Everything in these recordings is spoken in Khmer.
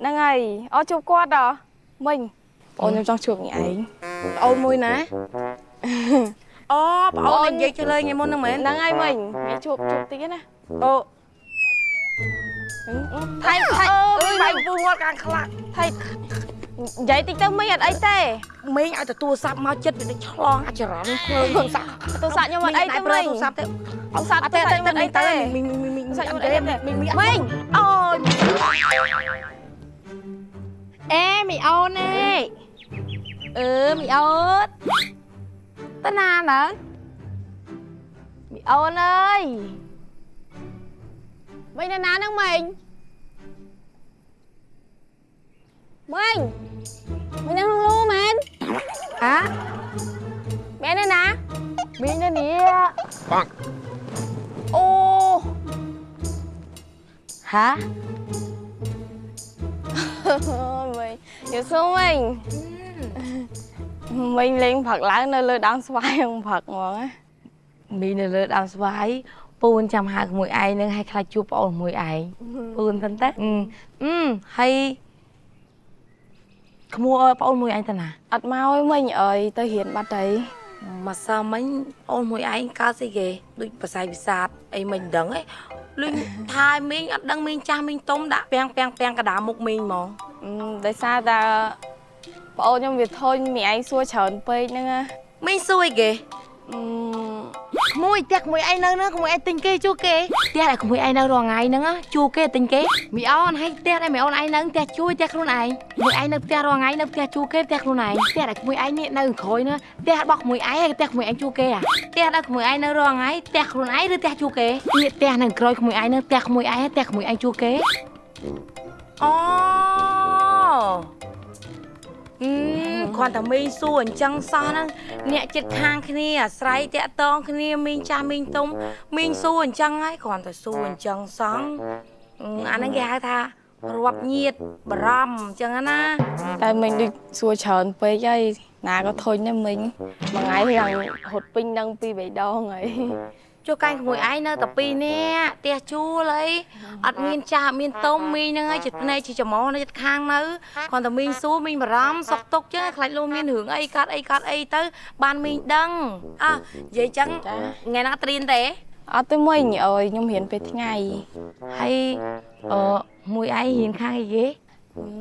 ហ្នឹងហើយអូជួបគាត់ហ៎មិញបងខ្ញុំចង់ជួបញ៉ៃឯងអូនមួយណាអូបងអូននិយាយជលើថ្ងៃមុនហ្នឹងមែនហ្នឹងហើយមិញញ៉ៃជួបជួបតិចណាអូថៃថៃអឺអើយបាយពូងាត់កាងខ្លាក់ថៃនិយាយតិចទៅមិញអត់អីទេមីងឲ្យទៅទូរស័ព្ទមកចិត្តវាទៅឆ្លងអាចរន់ភ្លើងទូរស័ព្ទទូរស័ព្ទខ្ញុំអត់អីទេប្រើមិញទូរស័ព្ទទៅទូរស័ព្ទអត់ទូទេរស័ព្ទខ្ញុំអត់អីទេមីងមីងមីងទូរស័ព្ទខ្ញុំអត់ទេអីទេមីងមីងមិញអូយ អេមីអូននេះអឺមីអូនតាណាណើមីអូនអើយមិញនៅណាហ្នឹងមិញមិញមិញនៅក្នុ យល់សួរមិញមិញលេងផឹកឡើងនៅលើដើមស្វាយហ្នឹងផឹកហ្មងណាមីងនៅលើដើមស្វាយពូនចាំហៅក្មួយឯងនឹងឲ្យខ្លាចជួបប្អូនមួយឯងពូនទៅតែអឺអឺហើយក្មួយប្អូនមួយឯងទៅណាអត់មកឯងមិញអើយទៅរៀនបាត់ទៅ មកសើមិញអូនមួយឯងកើតស្អីគេដូចបស័យវិសាទអីមិញមិនដឹងឯងលុញថាឲ្យមីងអត់ដឹងមីងចាស់មីងទុំដាក់ពាំងពាំងពាំងកដាមុខមីងហ្មងអឺដោយសារតែប្អូនខ្ញុំវាធុញមីឯងសួរច្រើនពេកហ្នឹងណាមីងសួយគេអឺ ក្មួយផ្ទះក្មួយឯងនៅហ្នឹងក្មួយឯងទិញគេជួគេផ្ទះដែលក្មួយឯងនៅរងថ្ងៃហ្នឹងជួគេទិញគេមីអូនហើយផ្ទះដែលមីអូនឯងនៅផ្ទះជួយផ្ទះខ្លួនឯងមួយឯងនៅផ្ទះរងថ្ងៃនៅផ្ទះជួគេផ្ទះខ្លួនឯងផ្ទះដែលក្មួយឯងនេះនៅក្រោយហ្នឹងផ្ទះរបស់ក្មួយឯងហើយផ្ទះក្មួយឯងជួគេអាផ្ទះដែលក្មួយឯងនៅរងថ្ងៃផ្ទះខ្លួនឯងឬផ្ទះជួគេនេះផ្ទះនៅក្រោយក្មួយឯងហ្នឹងផ្ទះក្មួយឯងហើយផ្ទះក្មួយឯងជួគេអូអឺ គាត់តែមីងសួរអញ្ចឹងសោះហ្នឹងអ្នកចិត្តខាងគ្នាអាស្រ័យតាក់តងគ្នាមីងចាស់មីងទុំមីងសួរអញ្ចឹងហើយគ្រាន់តែសួរអញ្ចឹងសោះអឺអាហ្នឹងគេហៅថារាប់ញាតបារម្ភអញ្ចឹងណាតែមិញដូចសួរច្រើនពេកហើយណាក៏ធុញដែរមិញមួយថ្ងៃយ៉ាងរត់ពេញនឹងពីរបីដងហើយ ជួកាញ់ក្មួយឯងនៅតែពីរនាក់ផ្ទះជួលអីអត់មានចាស់អត់មានទុំមីងហ្នឹងហើយចិត្តភ្នែកជាច្មោះនៅចិត្តខាងនៅគ្រាន់តែមីងសួរមីងបារម្ភសុកទុកចឹងខ្លាចលោកមានរឿងអីកាត់អីកាត់អីទៅ បានមីងដឹងអើនិយាយចឹងថ្ងៃណាត្រៀនទេអត់ទេមិញអើយខ្ញុំរៀនពេលថ្ងៃហើយអឺមួយឯងរៀនខាងអីគេ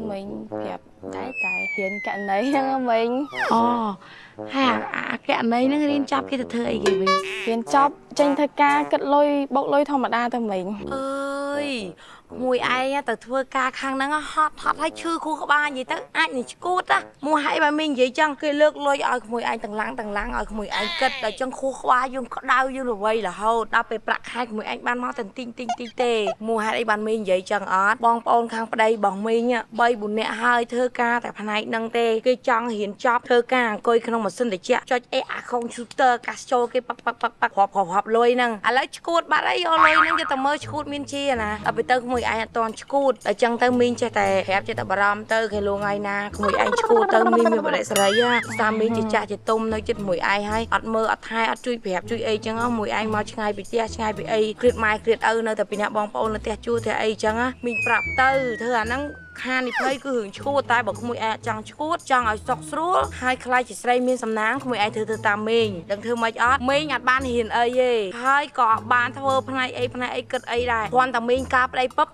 មិញប្រាប់តែតែរៀនករណីហ្នឹងហ៎មិញអូហើយអាអាកណីហ្នឹងរៀនចាប់គេទៅធ្វើអីគេវិញរៀនចប់ចេញធ្វើការគិតលុយបោកលុយធម្មតាទៅមិញអើ យមួយឯងទៅធ្វើការខាងហ្នឹងហត់ហត់ហើយឈឺខួរក្បាលនិយាយទៅអាចនឹងឈួតណាមួយហើយបើមីងនិយាយចឹងគេលើកលុយឲ្យក្មួយឯងទាំងឡាំងទាំងឡាំងឲ្យក្មួយឯងគិតដល់ចឹងខួរក្បាលយើងក្តៅយើងរវៃរហូតដល់ពេលប្រាក់ខែក្មួយឯងបានមកតែទិញទិញទិញទេមួយហេតុអីបានមីងនិយាយចឹងអត់បងប្អូនខាងប្តីរបស់មីង3 4នាក់ហើយធ្វើការតែផ្នែកហ្នឹងទេគេចង់រៀនចប់ធ្វើការអង្គុយក្នុងម៉ាស៊ីនត្រជាក់ចុចអេអាកុំព្យូទ័រកាសចូលគេប៉ាក់ប៉ាក់ប៉ាក់ប៉ាក់រាប់រាប់រាប់លុយហ្នឹងឥឡូវឈួតបាត់អីយកលុយហ្នឹងយកទៅមើលឈួតមានជាណាដល់ពេលទៅក្មួយឯងអត់តន់ឈួតដល់ចឹងទៅមីងចេះតែប្រាប់ចេះតែបារម្ភទៅគេលងថ្ងៃណាក្មួយឯងឈួតទៅមីងមានបដិសេរីណាសាមីងជាចាស់ជាទុំនៅចិត្តមួយឯងហើយអត់មើលអត់ថែអត់ជួយប្រាប់ជួយអីចឹងហ៎មួយឯងមកឆ្ងាយពីផ្ទះឆ្ងាយពីអីគ្រៀតម៉ែគ្រៀតឪនៅតែពីអ្នកបងប្អូននៅផ្ទះជួធ្វើអីចឹងណាមីងប្រាប់ទៅធ្វើអាហ្នឹង ខាននិភ័យគឺរឿងឈួតតែបើក្មួយឯងចង់ឈួតចង់ឲ្យសុខស្រួលហើយខ្លាចជាស្រីមានសំណាងក្មួយឯងធ្វើទៅតាមមេងដឹងធ្វើម៉េចអត់មេងអត់បានហ៊ានអីទេហើយក៏អត់បានធ្វើផ្នែកអីផ្នែកអីគិតអីដែរគ្រាន់តែមេងការប្តីពឹប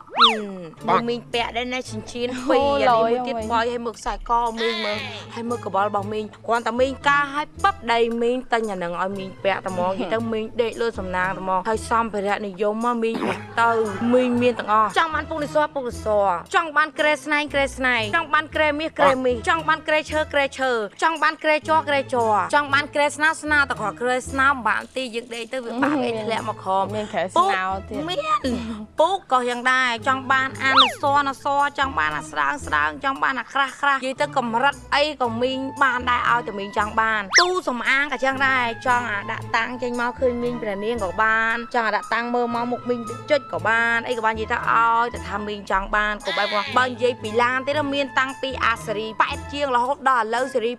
បងមេងពាក់ដែរណាចិញ្ចៀនពីរអានេះមួយទៀតបយឲ្យមើលខ្សែកមេងមើលហើយមើលកបល់របស់មេងគ្រាន់តែមេងការឲ្យពឹបដៃមេងតែញអានឹងឲ្យមេងពាក់តែហ្មងនិយាយទៅមេងដេកលើសំណាងតែហ្មងហើយសំភារៈនិយមមកមេងពាក់ទៅមេងមានទាំងអស់ចង់បានពុកនិស័រពុកនិស័រចង់បានក្រែស្នែងក្រែស្នែងចង់បានក្រែមាសក្រែមាសចង់បានក្រែឈើក្រែឈើចង់បានក្រែជ័រក្រែជ័រចង់បានក្រែស្នោស្នោតក្រក្រែស្នោបានទីយើងដេកទៅវាបាក់អីធ្លាក់មកក្រោមមានក្រែពុកស្នោទៀតមានពូកក៏យ៉ាងដែរចង់បានអានសនសចង់បានអាស្រាងស្រាងចង់បានអាក្រាស់ក្រាស់និយាយទៅកម្រិតអីក៏មីងបានដែរឲ្យតែមីងចង់បានទូសំអាងក៏ចឹងដែរចង់អាដាក់តាំងចេញមកឃើញមីងព្រះនាងក៏បានចង់អាដាក់តាំងមើលមកមុខមីងចុចក៏បានអីក៏បាននិយាយទៅឲ្យតែថាមីងចង់បានក៏បែបមកបើនិយាយយាយពីឡានទៀតមានតាំងពីអាសេរី8ជាងរហូតដល់ឥឡូវសេរី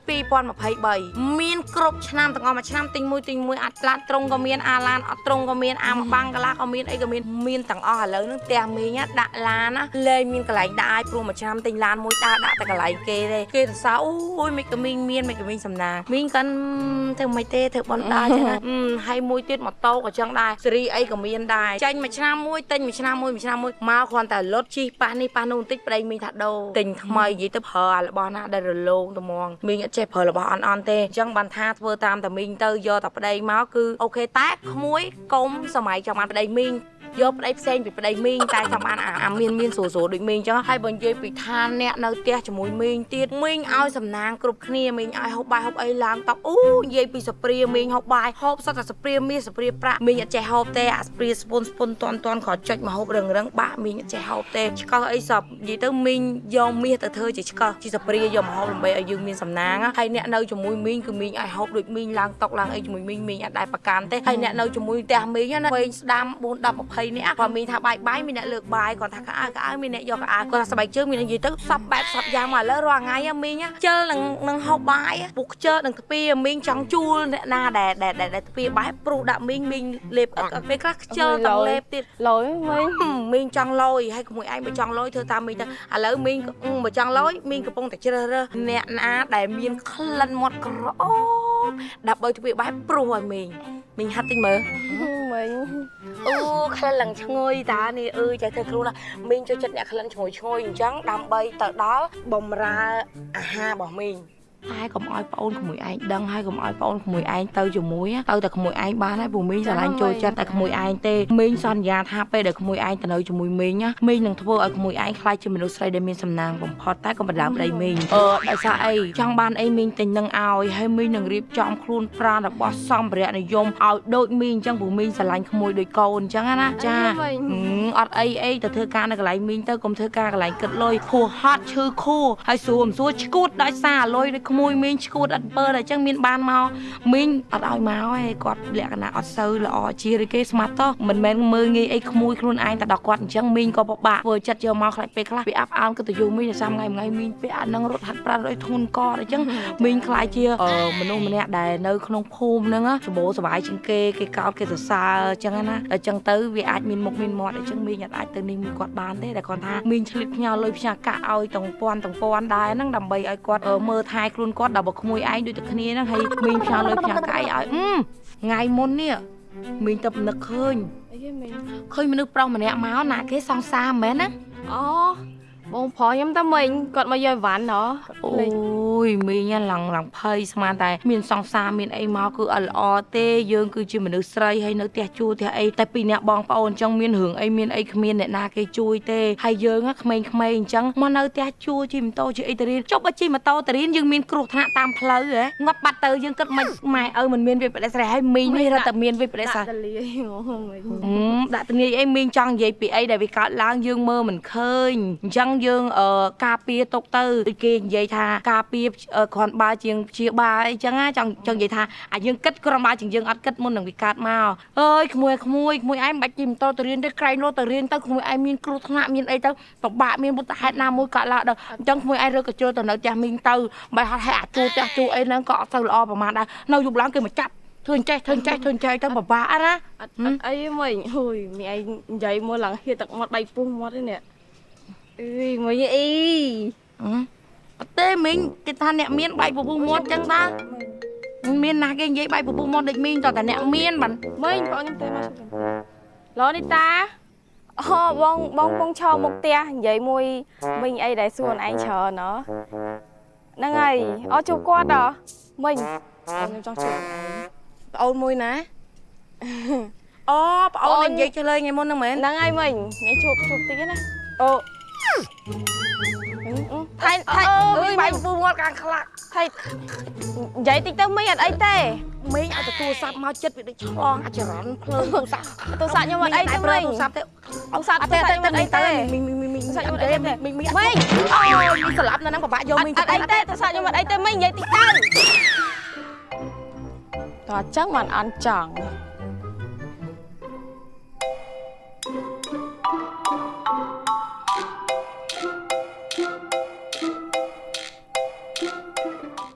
2023មានគ្រប់ឆ្នាំទាំងអស់មួយឆ្នាំទិញមួយទិញមួយអាត់ឡានត្រង់ក៏មានអាឡានអត់ត្រង់ក៏មានអាមកបាំងកន្លះក៏មានអីក៏មានមានទាំងអស់ឥឡូវហ្នឹងផ្ទះមីងដាក់ឡានណាលែងមានកន្លែងដាក់ឲ្យព្រោះមួយឆ្នាំទិញឡានមួយដើរដាក់តែកន្លែងគេទេគេសរសើរអូយមិនក៏មីងមានមិនក៏មីងសំណាងមីងកាន់ធ្វើមិនទេធ្វើបនដើរចឹងណាហើយមួយទៀតម៉ូតូក៏ចឹងដែរសេរីអីក៏មានដែរចាញ់មួយឆ្នាំមួយទិញមួយឆ្នាំមួយមួយឆ្នាំមួយមកគ្រាន់តែលុតជីប៉ះនេះប៉ះនោះបន្តិចប្តីមីងថាដូរទិញថ្មីនិយាយទៅប្រើអារបស់ណាដែលរលោងត្មងមីងអត់ចេះប្រើរបស់អន់អន់ទេអញ្ចឹងបានថាធ្វើតាមតែមីងទៅយកតែប្តីមកគឺអូខេតែក្មួយកុំសម័យចាំបានប្តីមីង យកប្តីផ្សេងពីប្តីមីងតែចាំបានអាអាមានមានស្រួលស្រួលដូចមីងអញ្ចឹងហើយបើនិយាយពីឋានអ្នកនៅផ្ទះជាមួយមីងទៀតមីងឲ្យសំណាងគ្រប់គ្នាមីងឲ្យហូបបាយហូបអីឡើងតបអូនិយាយពីសព្រាមីងហូបបាយហូបសតតែសព្រាមាសសព្រាប្រាក់មីងអត់ចេះហូបទេអាសព្រាស្ពុនស្ពុនតន់តន់គ្រាន់ចុចមកហូបរឹងរឹងបាក់មីងអត់ចេះហូបទេឆ្កឹះអីសពនិយាយទៅមីងយកមាសទៅធ្វើជាឆ្កឹះជាសព្រាយកមកហូបដើម្បីឲ្យយើងមានសំណាងហើយអ្នកនៅជាមួយមីងគឺមីងឲ្យហូបដូចមីងឡើងតុកឡើងអីជាមួយមីងមីងអត់ដែរប្រកាន់ទេហើយអ្នកនៅជាមួយផ្ទះមីងណាវែងស្ដាំ4 10 20នាក់គាត់មីងថាបាយបាយមានអ្នកលើកបាយគាត់ថាកៅអៅកៅអៅមានអ្នកយកកៅអៅគាត់ថាស្បែកជើងមានអ្នកនិយាយទៅសពបែបសពយ៉ាងមកឥឡូវរាល់ថ្ងៃមីងខ្ជិលនឹងនឹងហូបបាយពុកខ្ជិលនឹងទ្វាមីងចង់ជួលអ្នកណាដែលដែលដែលទ្វាបាយព្រុសដាក់មីងមីងលេបអត់ពេលខ្លះខ្ជិលទាំងលេបទៀតលយមិញមីងចង់លយហើយក្មួយឯងបើចង់លយធ្វើតាមមីងទៅឥឡូវមីងបើចង់លយមីងកំពុងតែជ្រើសរើសអ្នកណាដែលមានក្លិនមាត់ក្រអូបដើម្បីទ្វាបាយព្រុសឲ្យមីងមីងហាត់តិចមើល មិញអូក្លិនឡើងឈ្ងុយតានេះអើយចេះធ្វើគ្រូណាមីងចូលចិត្តអ្នកក្លិនឈ្ងុយឈ្ងុយអញ្ចឹងដើម្បីទៅដល់បំរើអាហាររបស់មីង តែកុំឲ្យប្អូនក្មួយឯងដឹងហើយកុំឲ្យប្អូនក្មួយឯងទៅជាមួយទៅតែក្មួយឯងបានហើយព្រោះមីងស្រឡាញ់ចូលចិត្តតែក្មួយឯងទេមីងសន្យាថាពេលដែលក្មួយឯងទៅនៅជាមួយមីងណាមីងនឹងធ្វើឲ្យក្មួយឯងខ្លាចជាមនុស្សស្រីដែលមានសំណាងបំផុតតែកុំបណ្ដាលប្តីមីងអឺដោយសារអីចង់បានអីមីងទិញនឹងឲ្យហើយមីងនឹងរៀបចំខ្លួនប្រាណរបស់សម្ភារៈនិយមឲ្យដូចមីងអញ្ចឹងព្រោះមីងស្រឡាញ់ក្មួយដូចកូនអញ្ចឹងណាចាមិញហឹមអត់អីអីទៅធ្វើការនៅកន្លែងមីងទៅកុំធ្វើការកន្លែងគិតលុយខួហត់ឈឺខួហើយសួរមិនសួរឈួតដោយសារលុយដូចក្មួយមីងឈួតអត់ពើតែអញ្ចឹងមានបានមកមីងអត់ឲ្យមកឯងគាត់លក្ខណៈអត់សូវល្អជាឬគេស្មាត់តោះមិនមែនមើលងាយអីក្មួយខ្លួនឯងតែដល់គាត់អញ្ចឹងមីងក៏ពិបាកធ្វើចិត្តយកមកខ្លាចពេលខ្លះវាអាប់អោនក៏ទៅយូរមីងតែសាមថ្ងៃថ្ងៃមីងពេលអានឹងរត់ហាត់ប្រាណដោយធ្ងន់កអញ្ចឹងមីងខ្លាចជាអឺមនុស្សម្នាក់ដែលនៅក្នុងភូមិហ្នឹងណាសបោសบายជាងគេគេកោតគេសរសើរអញ្ចឹងណាដល់អញ្ចឹងទៅវាអាចមានមុខមានមាត់អញ្ចឹងមីងអត់អាចទៅនេះមួយគាត់បានទេតែគាត់ថាមីងឆ្លៀតផ្ញើលុយផ្ញើកាក់ឲ្យទាំងពាន់ទាំងពាន់ដែរហ្នឹងដើម្បីឲ្យគាត់អឺមើលថែ ខ្លួនគាត់ដល់បើក្មួយឯងដូចតែគ្នាហ្នឹងហើយមីងផ្ញើលុយផ្ញើកាក់ឲ្យអឺថ្ងៃមុននេះមីងទៅនឹកឃើញអីគេមិញឃើញមនុស្សប្រុសម្នាក់មកណាគេសង្សារមែនណាអូ បងប្រុសខ្ញុំតាមិញគាត់មកយកអីវ៉ាន់ហ៎អូយមីងឡើងឡើងភ័យស្មានតែ មានសង្សារមានអីមកគឺអត់ល្អទេយើងគឺជាមនុស្សស្រីហើយនៅផ្ទះជួលផ្ទះអីតែពីរអ្នកបងប្អូនអញ្ចឹងមានរឿងអីមានអីគ្មានអ្នកណាគេជួយទេហើយយើងហ្នឹងក្មេងៗអញ្ចឹងមកនៅផ្ទះជួលជិះម៉ូតូជិះអីទៅរៀនចុះបើជិះម៉ូតូទៅរៀនយើងមានគ្រោះថ្នាក់តាមផ្លូវហ៎ងាប់បាត់ទៅយើងគិតមិនម៉ែឪមិនមានវិបត្តិស្រ័យហើយមីងនេះរត់តែមានវិបត្តិស្រ័យដាក់តលាយហ្មងមិញអឺដាក់ទងាយអីមីងចង់និយាយពីអីដែលវាកើតឡើងយើងមើលមិនឃើញអញ្ចឹងយើងអឺការពារទុកទៅដូចគេនិយាយថាការពារអឺគ្រាន់បើជាងព្យាបាលអីចឹងណាចង់ចង់និយាយថាអាយើងគិតគ្រាន់បើជាងយើងអត់គិតមុននឹងវាកើតមកអើយក្មួយក្មួយក្មួយឯងមិនបាច់ជិះម៉ូតូទៅរៀនទេក្រែងលោទៅរៀនទៅក្មួយឯងមានគ្រោះថ្នាក់មានអីទៅពិបាកមានបុតហេតុណាមួយកើតឡើងដល់អញ្ចឹងក្មួយឯងរើកញ្ជើទៅនៅផ្ទះមីងទៅបើហត់ហេអាជួផ្ទះជួអីហ្នឹងក៏អត់ទៅល្អប្រហែលដែរនៅយប់ឡើងគេមកចាប់ធ្វើអញ្ចេះធ្វើអញ្ចេះធ្វើអញ្ចេះទៅពិបាកណាអត់អត់អីទេមិញហួយមីឯងនិយាយមកឡើងហៀទឹកមាត់ដៃពុះមាត់ទេនេះ អឺយមិញអីអឺអត់ទេមីងគេថាអ្នកមានបាយពពុះមាត់ចឹងដែរមានណាគេនិយាយបាយពពុះមាត់ដូចមីងតើតែអ្នកមានបានមិញបងខ្ញុំទៅមកឡូនីតាអូបងបងពងឈរមុខផ្ទះនិយាយមួយមិញអីដែលសួរឯងច្រើនណហ្នឹងហើយអូជួបគាត់ហ៎មិញខ្ញុំចង់ជួបប្អូនមួយណាអូប្អូនដែលនិយាយឆ្លើយថ្ងៃមុនហ្នឹងមែនហ្នឹងហើយមិញញ៉ៃជួបជួបតិចណាអូ ថៃថៃអើអើយយបាបាយញ់ពពុះមាត់កាំងខ្លាក់ថៃនិយាយតិចទៅមិញអត់អីទេមីងឲ្យទៅទូរស័ព្ទមកចិត្តវាដូចឆ្លងអាចរន់ភ្លើងទូរស័ព្ទទូរស័ព្ទខ្ញុំអត់អីទេប្រើមិញទូរស័ព្ទទេទូរស័ព្ទអត់ទូទេរស័ព្ទខ្ញុំអត់អីទេមីងមីងមីងមីងទូរស័ព្ទខ្ញុំអត់ទេអីទេមីងមីងមិញអូយមីងស្លាប់នៅហ្នឹងពិបាកយកអត់មីងអត់អីទេទូរស័ព្ទខ្ញុំអត់អីទេមិញនិយាយតិចទៅតោះអញ្ចឹងមិនអន់ចង់